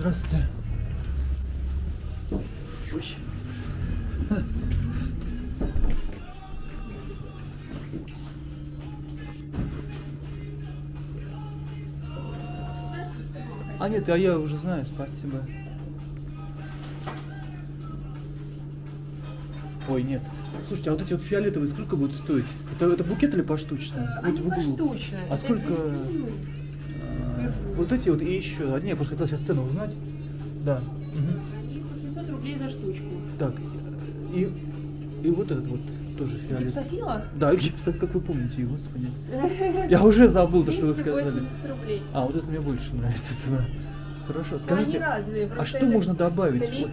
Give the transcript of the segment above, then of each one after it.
Здравствуйте. Ой. А нет, а я уже знаю, спасибо. Ой, нет. Слушайте, а вот эти вот фиолетовые сколько будут стоить? Это, это букет или поштучно? Э, Они в углу. поштучно. А Это сколько? дельфины. А, Вот эти вот и еще. А, не, я просто хотел сейчас цену узнать. Да. по 600 рублей за штучку. Так. И, и вот этот вот тоже фиолетовый. Гипсофила? Да, гипсо, как вы помните, господи. Я уже забыл то, что вы сказали. 280 рублей. А, вот это мне больше нравится цена. Хорошо. Скажите, разные. а что это- можно добавить? Вот,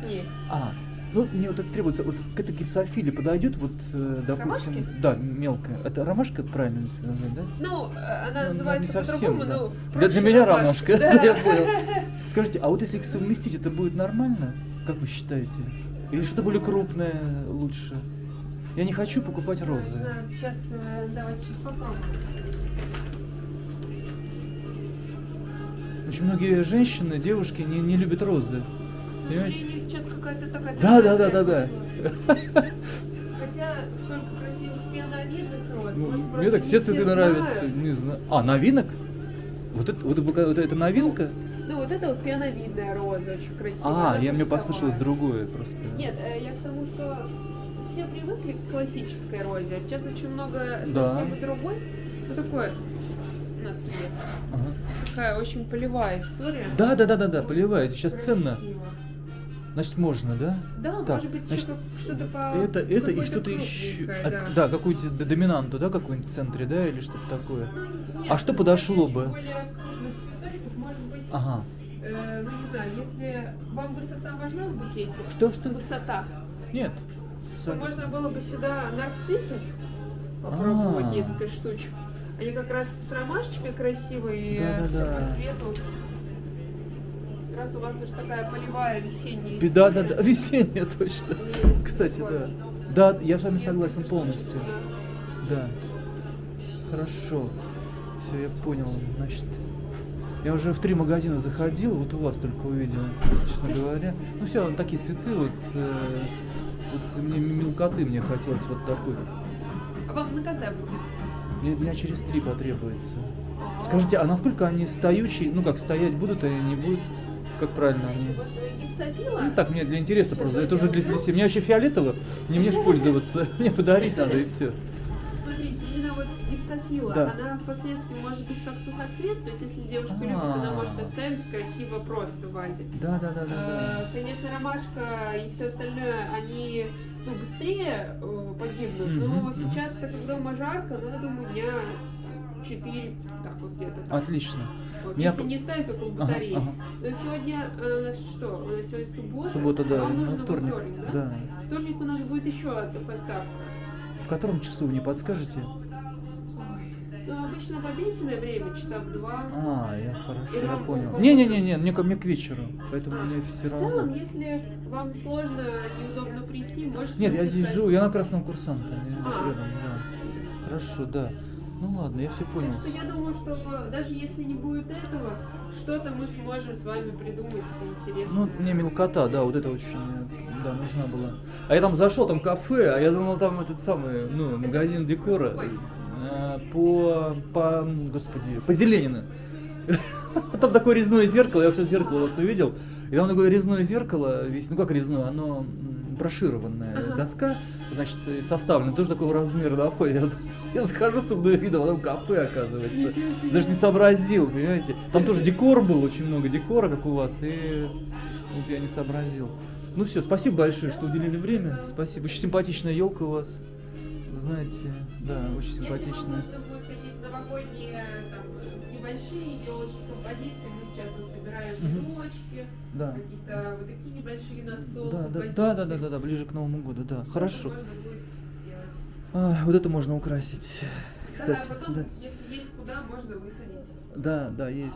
а, ну мне вот это требуется, вот к этой гипсофиле подойдет, вот, э, допустим, Ромашки? да, мелкая. Это ромашка правильно сказать, да? Ну, э, она Ну, называется не совсем, по-другому, да. но... Для, для проще меня ромашка. ромашка, Да. это я понял. Скажите, а вот если их совместить, это будет нормально? Как вы считаете? Или что-то более крупное лучше? Я не хочу покупать розы. Сейчас давайте попробуем. Очень многие женщины, девушки не, не любят розы. Понимаете? сейчас какая-то такая... Да, да, да, да, да. Хотя столько красивых пеноновидных роз. Ну, может, мне так все цветы нравятся. Не знаю. А, новинок? Вот это, вот, это- вот это новинка? Ну, вот это вот пеновидная роза, очень красивая. А, я мне послышалось другое просто. Нет, э, я к тому, что все привыкли к классической розе, а сейчас очень много Да. совсем другой. Ну, такое на свет. Ага. Такая очень полевая история. Да, да, да, да, да, поливаете. Сейчас ценно. Значит, можно, да? Да, Так, может быть, значит, что-то по... Это, это и что-то еще. крупненькое, А, да. Да, какую-то доминанту, да, какую-нибудь в центре, да, или что-то такое. Ну, А что подошло бы? более быть, Ага. э, ну не знаю, если вам высота важна в букете, Что, что? высота, Нет. то Сами. можно было бы сюда нарциссов попробовать А. несколько штучек. Они как раз с ромашечкой красивые, и Да-да-да. все по цвету. Раз у вас уж такая полевая весенняя Да, да, да, весеннее точно. И Кстати, да. Да, я с вами согласен полностью. Да. Хорошо. Все, я понял. Значит, я уже в три магазина заходил, вот у вас только увидел, честно говоря. Ну все, такие цветы, вот, э, вот мне мелкоты мне хотелось вот такой. А вам на когда будет? Мне дня через три потребуется. Скажите, а насколько они стоячие? Ну как, стоять будут или не будут? Как правильно они? Э. Ну так, мне для интереса просто. Это уже для, для себя. Мне вообще фиолетово, не мне ж пользоваться. Мне подарить надо и все. Смотрите, именно вот гипсофила, Да. она впоследствии может быть как сухоцвет, то есть если девушка любит, она А. может оставить красиво просто в вазе. Да, да, да, да, да. Э, Конечно, ромашка и все остальное, они ну, быстрее э, погибнут, но сейчас, так как дома жарко, ну, я думаю, дня 4, так вот где-то. Отлично. Вот, Меня если не ставить около Ага, батареи. ага. Но сегодня э, что? У нас сегодня суббота. Суббота, да, Вам нужно во вторник. вторник, да? Да. Вторник у нас будет еще одна поставка. В котором часу, не подскажете? Ну, обычно в обеденное время, часа в два. А, я хорошо, я понял. по- Не-не-не, мне, ко- мне к вечеру, поэтому А, мне все В целом, равно. если вам сложно, неудобно прийти, можете Нет, я здесь живу, я на красном курсанте, А. рядом, да. Хорошо, да. Ну ладно, я все понял. Так что я думаю, что даже если не будет этого, что-то мы сможем с вами придумать интересное. Ну, мне мелкота, да, вот это очень, да, нужна была. А я там зашел, там кафе, а я думал, там этот самый, ну, магазин декора э, по, по, господи, по Зеленина. Там такое резное зеркало, я вообще зеркало у вас увидел. И там такое резное зеркало, весь, ну как резное, оно брошированная Ага. доска, значит, составлена, тоже такого размера на входе. Я, я захожу с умным видом, а там кафе оказывается. Даже не сообразил, понимаете? Там тоже декор был, очень много декора, как у вас, и вот я не сообразил. Ну все, спасибо большое, что уделили время. Спасибо. Очень симпатичная елка у вас. Вы знаете, да, очень симпатичная. Небольшие елочки, композиции, мы сейчас вот собираем елочки, Да. какие-то вот такие небольшие на стол Да, да, да, да, да, да, да, ближе к Новому году, да. Что-то Хорошо. можно будет сделать. А, вот это можно украсить. Кстати, да, потом, да. если есть куда, можно высадить. Да, да, есть.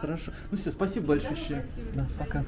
Хорошо. Ну все, спасибо большое. Да, спасибо. Да, пока.